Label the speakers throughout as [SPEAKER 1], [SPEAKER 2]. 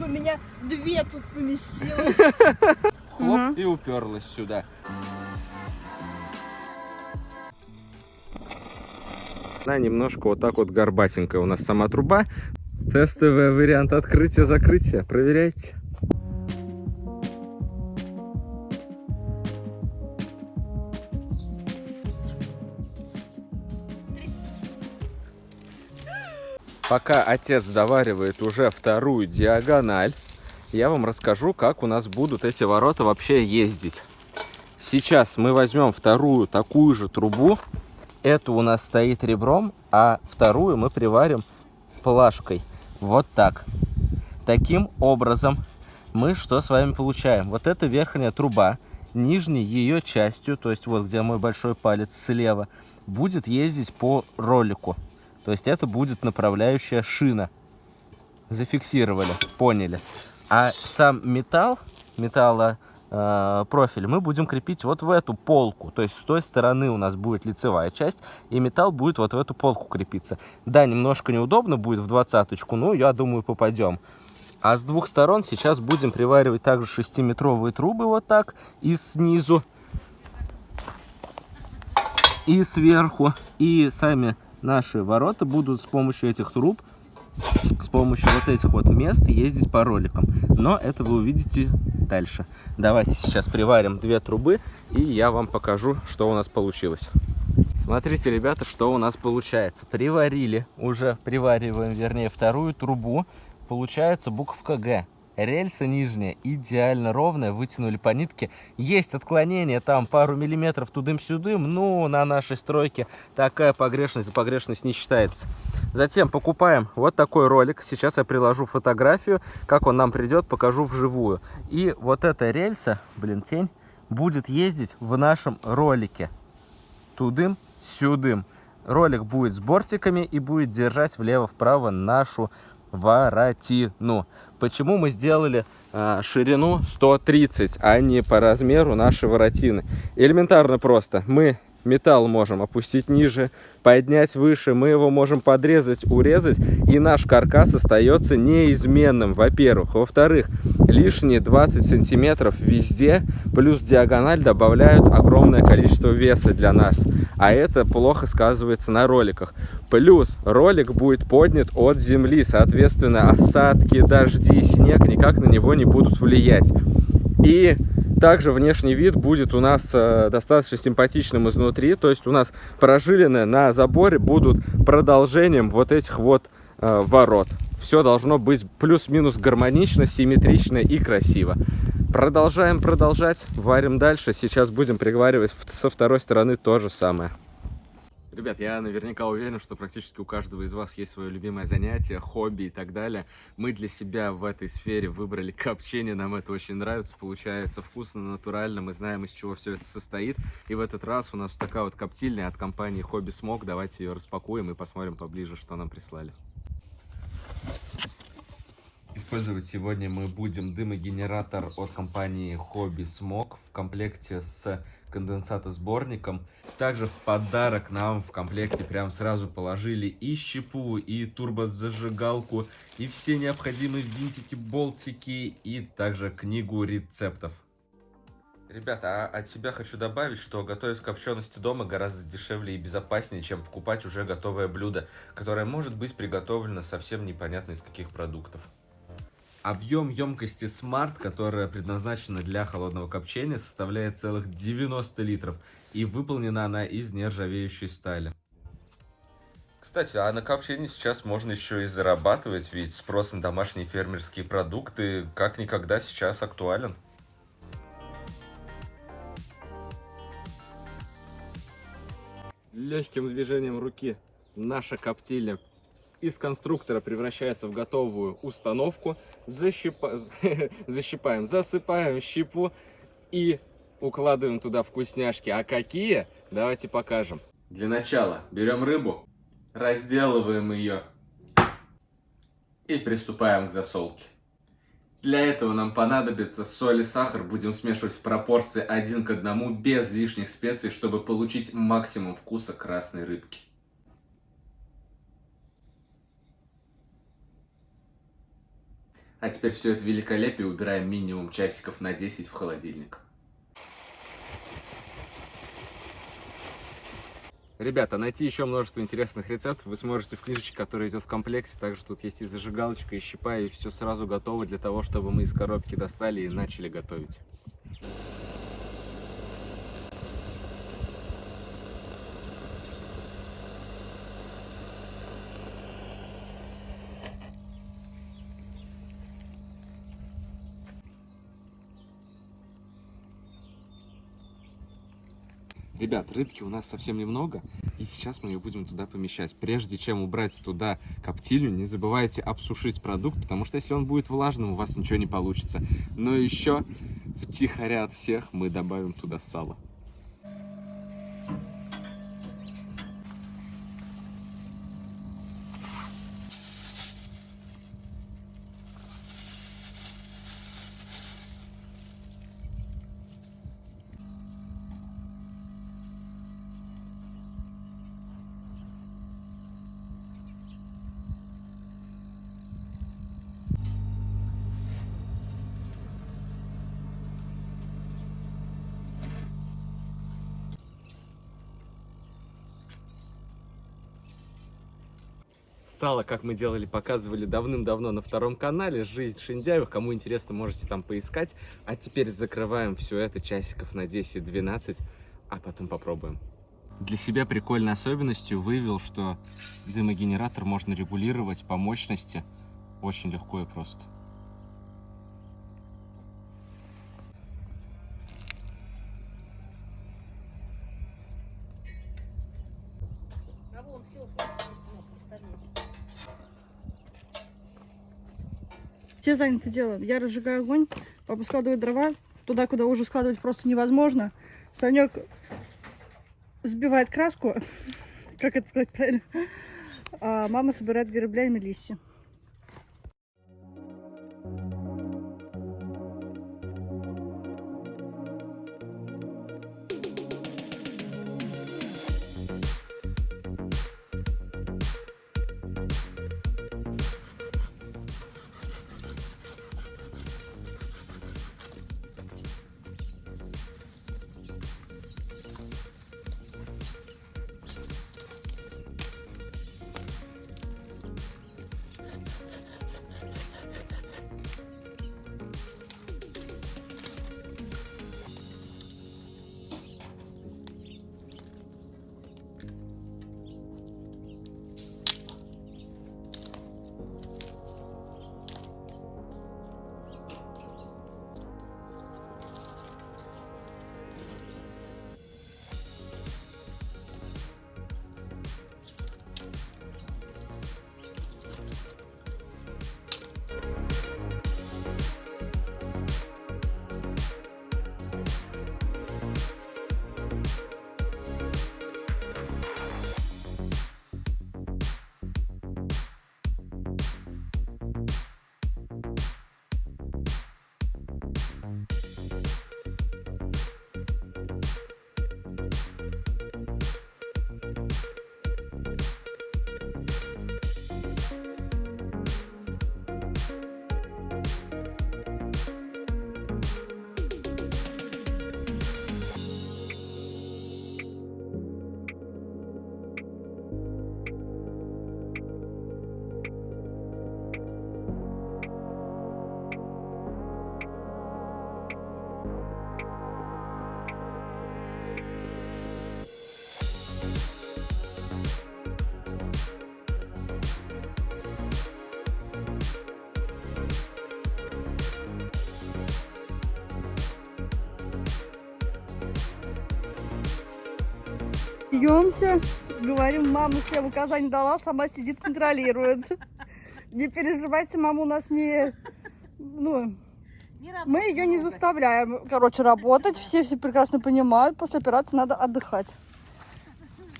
[SPEAKER 1] У меня две тут поместилось.
[SPEAKER 2] Хлоп, и уперлась сюда. Она немножко вот так вот горбатенькая у нас сама труба. Тестовый вариант открытия-закрытия. Проверяйте. Пока отец доваривает уже вторую диагональ, я вам расскажу, как у нас будут эти ворота вообще ездить. Сейчас мы возьмем вторую такую же трубу. Эту у нас стоит ребром, а вторую мы приварим плашкой. Вот так. Таким образом мы что с вами получаем? Вот эта верхняя труба, нижней ее частью, то есть вот где мой большой палец слева, будет ездить по ролику. То есть это будет направляющая шина. Зафиксировали, поняли. А сам металл, металлопрофиль, профиль мы будем крепить вот в эту полку. То есть с той стороны у нас будет лицевая часть, и металл будет вот в эту полку крепиться. Да, немножко неудобно будет в двадцаточку, но я думаю попадем. А с двух сторон сейчас будем приваривать также 6-метровые трубы вот так и снизу, и сверху. И сами наши ворота будут с помощью этих труб, с помощью вот этих вот мест ездить по роликам. Но это вы увидите дальше. Давайте сейчас приварим две трубы, и я вам покажу, что у нас получилось. Смотрите, ребята, что у нас получается. Приварили, уже привариваем, вернее, вторую трубу. Получается буковка Г. Рельса нижняя идеально ровная, вытянули по нитке. Есть отклонение, там пару миллиметров тудым-сюдым, но на нашей стройке такая погрешность за погрешность не считается. Затем покупаем вот такой ролик. Сейчас я приложу фотографию, как он нам придет, покажу вживую. И вот эта рельса, блин, тень, будет ездить в нашем ролике. Тудым-сюдым. Ролик будет с бортиками и будет держать влево-вправо нашу воротину. Почему мы сделали э, ширину 130, а не по размеру нашей воротины? Элементарно просто. Мы металл можем опустить ниже, поднять выше, мы его можем подрезать, урезать, и наш каркас остается неизменным, во-первых. Во-вторых, лишние 20 сантиметров везде, плюс диагональ добавляют огромное количество веса для нас. А это плохо сказывается на роликах. Плюс ролик будет поднят от земли, соответственно, осадки, дожди, снег никак на него не будут влиять. И также внешний вид будет у нас э, достаточно симпатичным изнутри. То есть у нас прожилины на заборе будут продолжением вот этих вот э, ворот. Все должно быть плюс-минус гармонично, симметрично и красиво. Продолжаем продолжать, варим дальше. Сейчас будем приговаривать со второй стороны то же самое. Ребят, я наверняка уверен, что практически у каждого из вас есть свое любимое занятие, хобби и так далее. Мы для себя в этой сфере выбрали копчение, нам это очень нравится, получается вкусно, натурально, мы знаем, из чего все это состоит. И в этот раз у нас такая вот коптильня от компании Хобби Смог. Давайте ее распакуем и посмотрим поближе, что нам прислали. Использовать сегодня мы будем дымогенератор от компании Hobby Smog в комплекте с конденсатосборником. Также в подарок нам в комплекте прям сразу положили и щепу, и турбозажигалку, и все необходимые винтики, болтики, и также книгу рецептов. Ребята, а от себя хочу добавить, что готовить копчености дома гораздо дешевле и безопаснее, чем покупать уже готовое блюдо, которое может быть приготовлено совсем непонятно из каких продуктов. Объем емкости Smart, которая предназначена для холодного копчения, составляет целых 90 литров, и выполнена она из нержавеющей стали. Кстати, а на копчении сейчас можно еще и зарабатывать, ведь спрос на домашние фермерские продукты как никогда сейчас актуален. Легким движением руки наша коптильня из конструктора превращается в готовую установку. Защипа... Защипаем, засыпаем щепу и укладываем туда вкусняшки. А какие? Давайте покажем. Для начала берем рыбу, разделываем ее и приступаем к засолке. Для этого нам понадобится соль и сахар. Будем смешивать в пропорции один к одному без лишних специй, чтобы получить максимум вкуса красной рыбки. А теперь все это великолепие убираем минимум часиков на 10 в холодильник. Ребята, найти еще множество интересных рецептов вы сможете в книжечке, которая идет в комплекте. Также тут есть и зажигалочка, и щипа, и все сразу готово для того, чтобы мы из коробки достали и начали готовить. Ребят, рыбки у нас совсем немного, и сейчас мы ее будем туда помещать. Прежде чем убрать туда коптильню, не забывайте обсушить продукт, потому что если он будет влажным, у вас ничего не получится. Но еще втихаря от всех мы добавим туда сало. Сало, как мы делали, показывали давным-давно на втором канале. Жизнь Шиндяевых. Кому интересно, можете там поискать. А теперь закрываем все это часиков на 10-12, а потом попробуем. Для себя прикольной особенностью вывел, что дымогенератор можно регулировать по мощности очень легко и просто.
[SPEAKER 1] А вон все. Все заняты делом. Я разжигаю огонь, папа складывает дрова туда, куда уже складывать просто невозможно. Санек сбивает краску, как это сказать правильно, а мама собирает граблями листья. Бьемся, говорим, мама всем указания дала, сама сидит, контролирует. Не переживайте, мама у нас не... Ну, мы ее не заставляем, короче, работать. Все все прекрасно понимают, после операции надо отдыхать.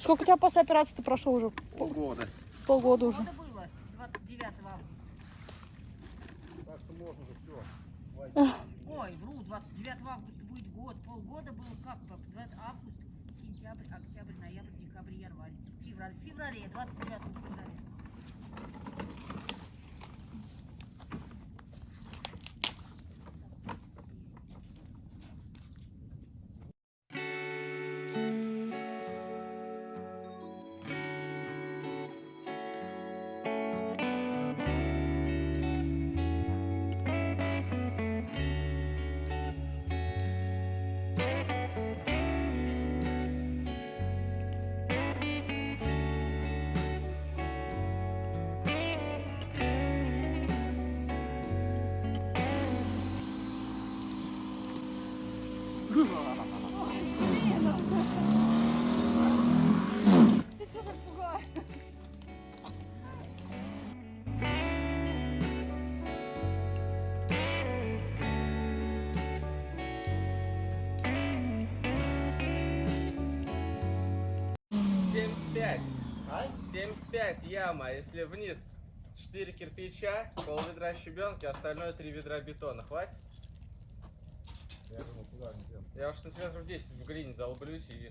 [SPEAKER 1] Сколько у тебя после операции-то прошло уже?
[SPEAKER 2] Полгода.
[SPEAKER 1] Полгода уже.
[SPEAKER 3] Было, 29 августа.
[SPEAKER 4] Так что можно же все.
[SPEAKER 3] Ой, вру, 29 августа будет год. Полгода было как? Феврале, 29
[SPEAKER 2] 75 яма, а если вниз 4 кирпича, пол ведра щебенки, остальное 3 ведра бетона. Хватит?
[SPEAKER 4] Я думал, куда не тем.
[SPEAKER 2] Я уж сантиметров 10 в глине долблюсь и...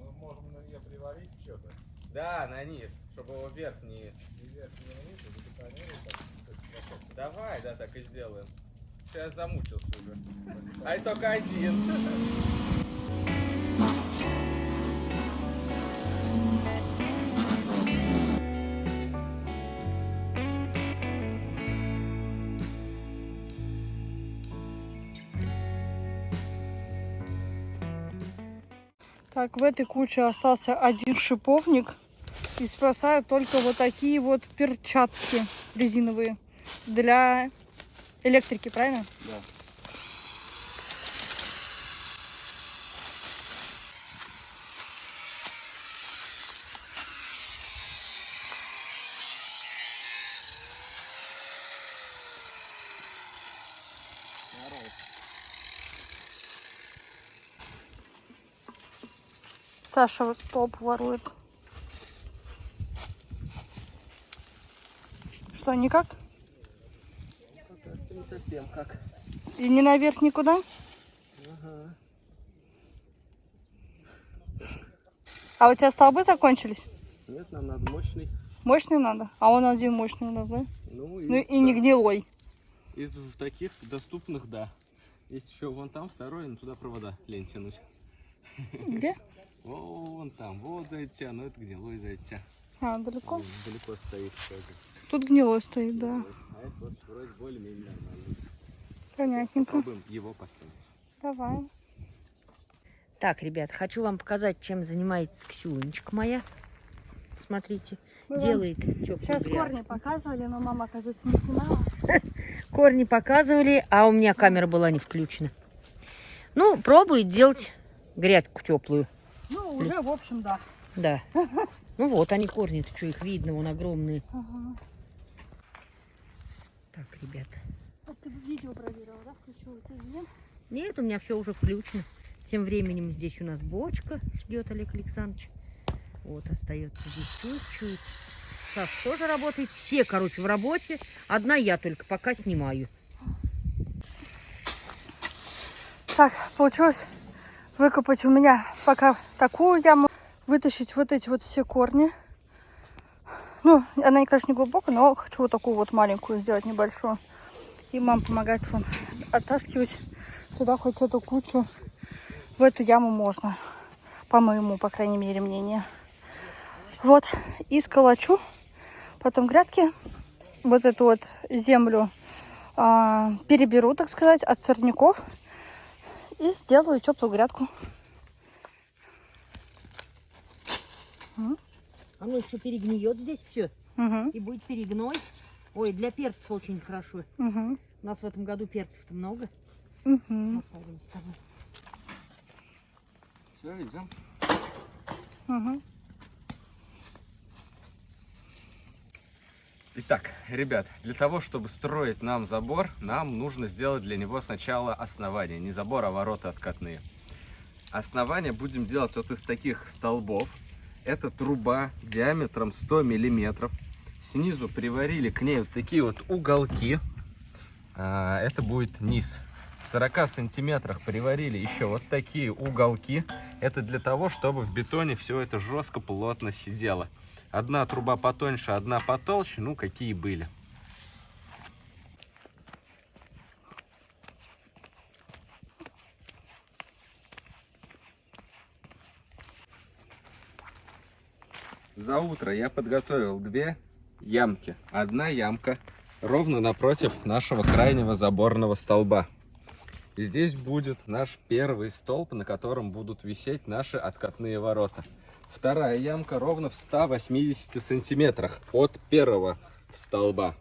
[SPEAKER 4] Мы можем на нее приварить что-то.
[SPEAKER 2] Да, на низ, чтобы его вверх не...
[SPEAKER 4] И вверх не вниз, и забетонировать.
[SPEAKER 2] Давай, да, так и сделаем. Сейчас замучился уже. А это только один.
[SPEAKER 1] Так, в этой куче остался один шиповник. И спасают только вот такие вот перчатки резиновые для электрики, правильно?
[SPEAKER 2] Да.
[SPEAKER 1] Саша столб ворует. Что, никак?
[SPEAKER 2] Не совсем как.
[SPEAKER 1] И не наверх никуда?
[SPEAKER 2] Ага.
[SPEAKER 1] А у тебя столбы закончились?
[SPEAKER 2] Нет, нам надо мощный.
[SPEAKER 1] Мощный надо? А он один мощный у нас, да?
[SPEAKER 2] Ну,
[SPEAKER 1] Ну
[SPEAKER 2] из,
[SPEAKER 1] и не гнилой.
[SPEAKER 2] из таких доступных, да. Есть еще вон там второй, но туда провода лень тянуть.
[SPEAKER 1] Где?
[SPEAKER 2] Вон там, вот зайти, но это гнилой зайти.
[SPEAKER 1] А, далеко?
[SPEAKER 2] Вон Далеко стоит тоже.
[SPEAKER 1] Тут гнилой стоит, да.
[SPEAKER 2] А это вот вроде более-менее нормально.
[SPEAKER 1] Понятненько.
[SPEAKER 2] Попробуем его поставить.
[SPEAKER 1] Давай.
[SPEAKER 3] Так, ребят, хочу вам показать, чем занимается Ксюнечка моя. Смотрите,
[SPEAKER 1] Мы
[SPEAKER 3] делает теплую
[SPEAKER 1] Сейчас
[SPEAKER 3] грядку.
[SPEAKER 1] корни показывали, но мама, оказывается, не снимала.
[SPEAKER 3] Корни показывали, а у меня камера была не включена. Ну, пробует делать грядку теплую.
[SPEAKER 1] Уже, в общем, да.
[SPEAKER 3] Да. Ну вот они корни, то что их видно, вон огромные.
[SPEAKER 1] Ага.
[SPEAKER 3] Так, ребят.
[SPEAKER 1] А ты видео проверила, да? Включила ты нет?
[SPEAKER 3] Нет, у меня все уже включено. Тем временем здесь у нас бочка ждет Олег Александрович. Вот остается здесь чуть-чуть. Саш тоже работает. Все, короче, в работе. Одна я только пока снимаю.
[SPEAKER 1] Так, получилось выкопать у меня пока такую яму, вытащить вот эти вот все корни. Ну, она, конечно, не глубокая, но хочу вот такую вот маленькую сделать, небольшую. И мама помогает вон оттаскивать туда хоть эту кучу. В эту яму можно, по моему, по крайней мере, мнению. Вот, и сколочу потом грядки, вот эту вот землю а, переберу, так сказать, от сорняков и сделаю теплую грядку.
[SPEAKER 3] Оно еще перегниет здесь все.
[SPEAKER 1] Угу,
[SPEAKER 3] И будет перегной. Ой, для перцев очень хорошо.
[SPEAKER 1] угу,
[SPEAKER 3] У нас в этом году перцев-то много.
[SPEAKER 1] угу.
[SPEAKER 3] Посадим с тобой.
[SPEAKER 2] Все, идем.
[SPEAKER 1] угу.
[SPEAKER 2] Итак, ребят, для того, чтобы строить нам забор, нам нужно сделать для него сначала основание. Не забор, а ворота откатные. Основание будем делать вот из таких столбов. Это труба диаметром 100 миллиметров. Снизу приварили к ней вот такие вот уголки. А, Это будет низ. В 40 сантиметрах приварили еще вот такие уголки. Это для того, чтобы в бетоне все это жестко, плотно сидело. Одна труба потоньше, одна потолще, ну какие были. За утро я подготовил две ямки. Одна ямка ровно напротив нашего крайнего заборного столба. Здесь будет наш первый столб, на котором будут висеть наши откатные ворота. Вторая ямка ровно в 180 сантиметрах от первого столба.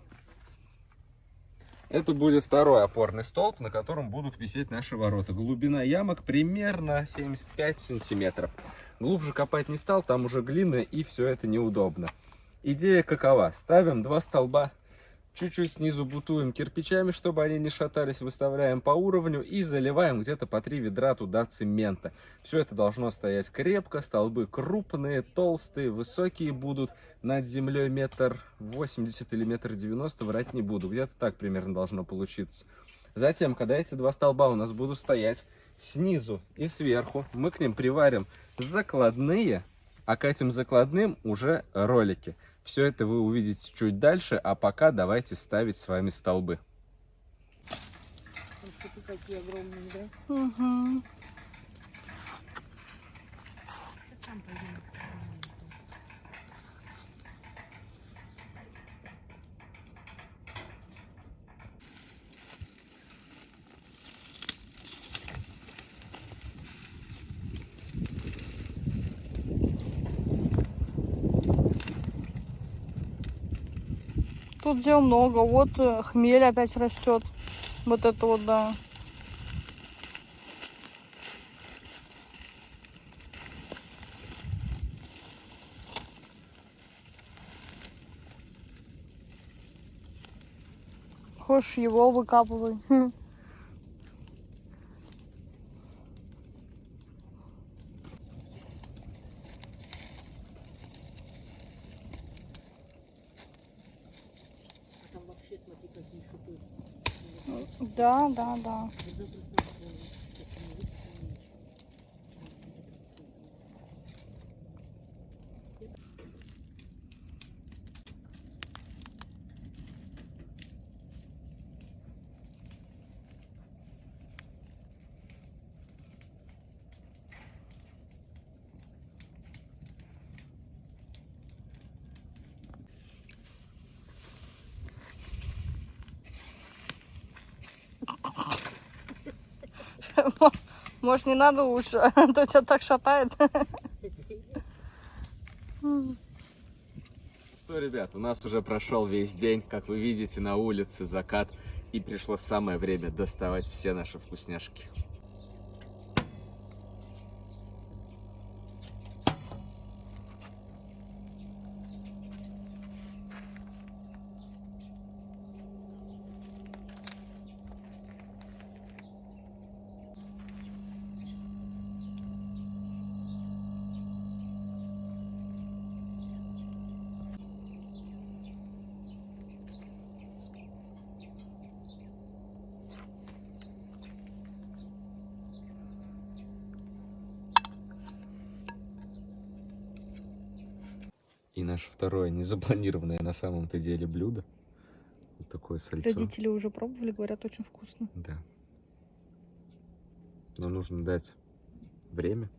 [SPEAKER 2] Это будет второй опорный столб, на котором будут висеть наши ворота. Глубина ямок примерно 75 сантиметров. Глубже копать не стал, там уже глина и все это неудобно. Идея какова? Ставим два столба Чуть-чуть снизу бутуем кирпичами, чтобы они не шатались, выставляем по уровню и заливаем где-то по три ведра туда цемента. Все это должно стоять крепко, столбы крупные, толстые, высокие будут. Над землей метр восемьдесят или метр девяносто, врать не буду. Где-то так примерно должно получиться. Затем, когда эти два столба у нас будут стоять снизу и сверху, мы к ним приварим закладные, а к этим закладным уже ролики. Все это вы увидите чуть дальше, а пока давайте ставить с вами столбы.
[SPEAKER 3] Какие огромные, да?
[SPEAKER 1] Угу.
[SPEAKER 3] Сейчас там пойдем.
[SPEAKER 1] Тут дел много. Вот э, хмель опять растет. Вот это вот, да. Хочешь его выкапывай.
[SPEAKER 3] А там вообще, смотри, какие шипы.
[SPEAKER 1] Да, Может, не надо лучше, а то тебя так шатает.
[SPEAKER 2] Что, ребят, у нас уже прошел весь день. Как вы видите, на улице закат. И пришло самое время доставать все наши вкусняшки. Наше второе незапланированное на самом-то деле блюдо. Вот такое сальцо.
[SPEAKER 1] Родители уже пробовали, говорят, очень вкусно.
[SPEAKER 2] Да. Но нужно дать время,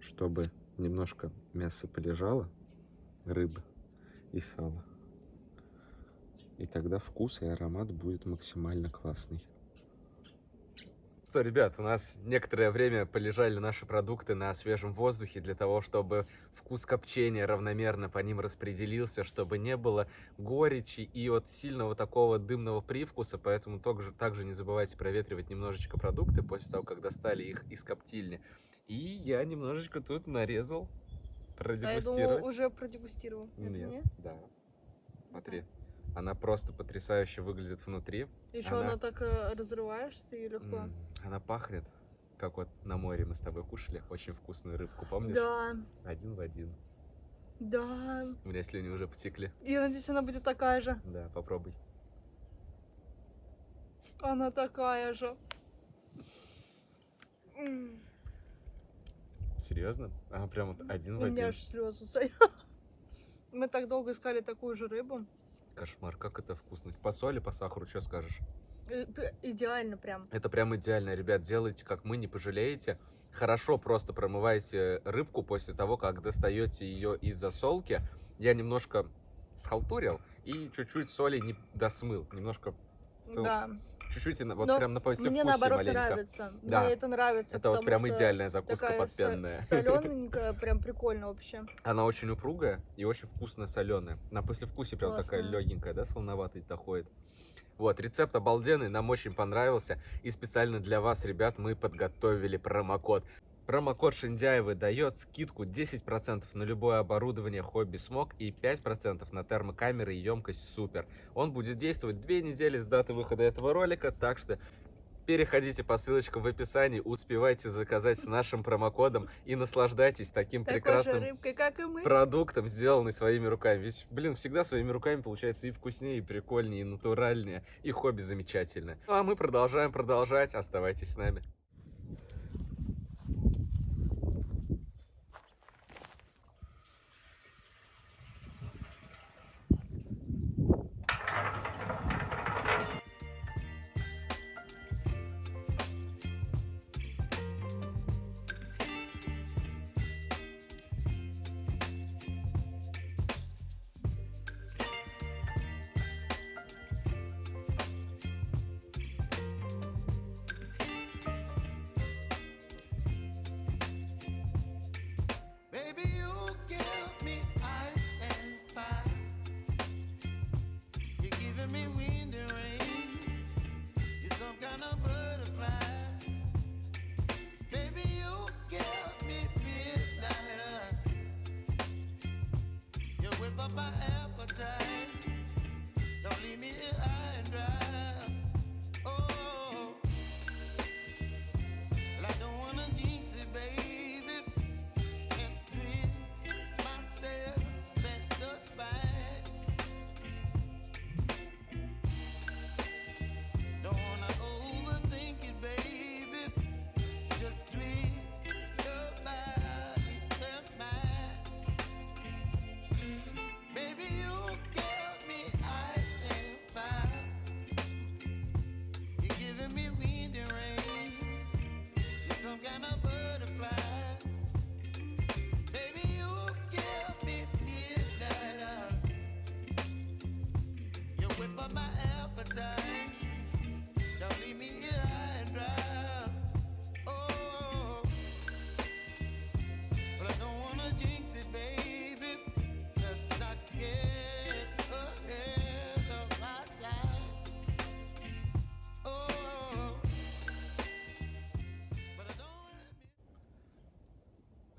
[SPEAKER 2] чтобы немножко мясо полежало, рыбы и сало. И тогда вкус и аромат будет максимально классный. Что, ребят, у нас некоторое время полежали наши продукты на свежем воздухе для того, чтобы вкус копчения равномерно по ним распределился, чтобы не было горечи и от сильного такого дымного привкуса, поэтому также, также не забывайте проветривать немножечко продукты после того, как достали их из коптильни. И я немножечко тут нарезал, продегустировать.
[SPEAKER 1] уже продегустировал.
[SPEAKER 2] Нет, да. Смотри, она просто потрясающе выглядит внутри.
[SPEAKER 1] Еще
[SPEAKER 2] Она-
[SPEAKER 1] она, так э, разрываешь ты легко.
[SPEAKER 2] Она пахнет, как вот на море мы с тобой кушали очень вкусную рыбку, помнишь?
[SPEAKER 1] Да,
[SPEAKER 2] Один в один.
[SPEAKER 1] да.
[SPEAKER 2] У меня слюни уже потекли.
[SPEAKER 1] Я надеюсь, она будет такая же.
[SPEAKER 2] Да, попробуй.
[SPEAKER 1] Она такая же.
[SPEAKER 2] Серьезно? Она прям вот один
[SPEAKER 1] У
[SPEAKER 2] в
[SPEAKER 1] меня
[SPEAKER 2] один.
[SPEAKER 1] аж слезы стоят. Мы так долго искали такую же рыбу.
[SPEAKER 2] Кошмар, как это вкусно. По соли, по сахару, что скажешь?
[SPEAKER 1] Э, Идеально прям.
[SPEAKER 2] Это прям идеально, ребят. Делайте, как мы, не пожалеете. Хорошо просто промывайте рыбку после того, как достаете ее из засолки. Я немножко схалтурил и чуть-чуть соли не досмыл. Немножко сыл-
[SPEAKER 1] Да.
[SPEAKER 2] Чуть-чуть вот
[SPEAKER 1] Но
[SPEAKER 2] прям на повсе
[SPEAKER 1] Мне
[SPEAKER 2] вкусе
[SPEAKER 1] наоборот
[SPEAKER 2] маленько.
[SPEAKER 1] нравится.
[SPEAKER 2] Да.
[SPEAKER 1] Мне это нравится.
[SPEAKER 2] Это вот прям идеальная закуска
[SPEAKER 1] такая
[SPEAKER 2] подпенная.
[SPEAKER 1] Солененькая, прям прикольно вообще.
[SPEAKER 2] Она очень упругая и очень вкусно соленая. На послевкусие прям такая
[SPEAKER 1] Классно.
[SPEAKER 2] легенькая, да, солоноватость доходит. Вот, рецепт обалденный, нам очень понравился. И специально для вас, ребят, мы подготовили промокод. Промокод Шиндяевы дает скидку 10% на любое оборудование хобби смог и 5% на термокамеры и емкость супер. Он будет действовать две недели с даты выхода этого ролика, так что переходите по ссылочкам в описании, успевайте заказать с нашим промокодом и наслаждайтесь таким
[SPEAKER 1] Такой
[SPEAKER 2] прекрасным
[SPEAKER 1] рыбкой, как и мы.
[SPEAKER 2] продуктом, сделанный своими руками. Ведь, блин, всегда своими руками получается и вкуснее, и прикольнее, и натуральнее, и хобби замечательное. Ну а мы продолжаем продолжать. Оставайтесь с нами.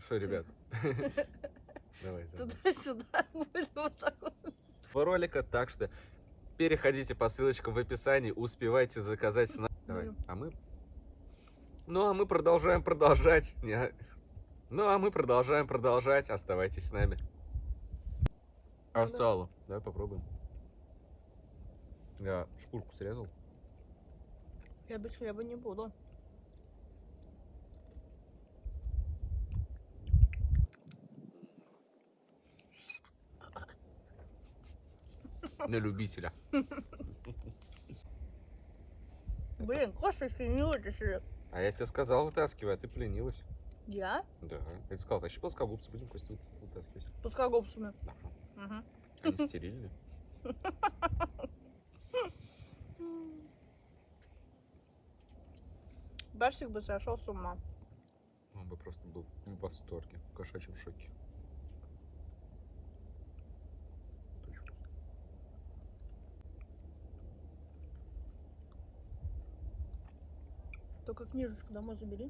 [SPEAKER 2] Что, ребят? Давай.
[SPEAKER 1] Туда-сюда будет вот так вот.
[SPEAKER 2] ролика, так что переходите по ссылочкам в описании, успевайте заказать. на- Давай,
[SPEAKER 1] Ну.
[SPEAKER 2] а мы... Ну, а мы продолжаем продолжать. Не- Ну, а мы продолжаем продолжать. Оставайтесь с нами. А сало? Давай попробуем. Я шкурку срезал.
[SPEAKER 1] Я без хлеба не буду.
[SPEAKER 2] На любителя.
[SPEAKER 1] Блин, Коша синюши.
[SPEAKER 2] А я тебе сказал, вытаскивай, а ты пленилась.
[SPEAKER 1] Я?
[SPEAKER 2] Да. Я тебе сказал, тащи плоскогубцы, будем кости вы- вытаскивать.
[SPEAKER 1] Плоскогубцами.
[SPEAKER 2] Да.
[SPEAKER 1] Угу.
[SPEAKER 2] Они стерильные.
[SPEAKER 1] Барсик бы сошел с ума.
[SPEAKER 2] Он бы просто был в восторге, в кошачьем шоке.
[SPEAKER 1] Только книжечку домой забери.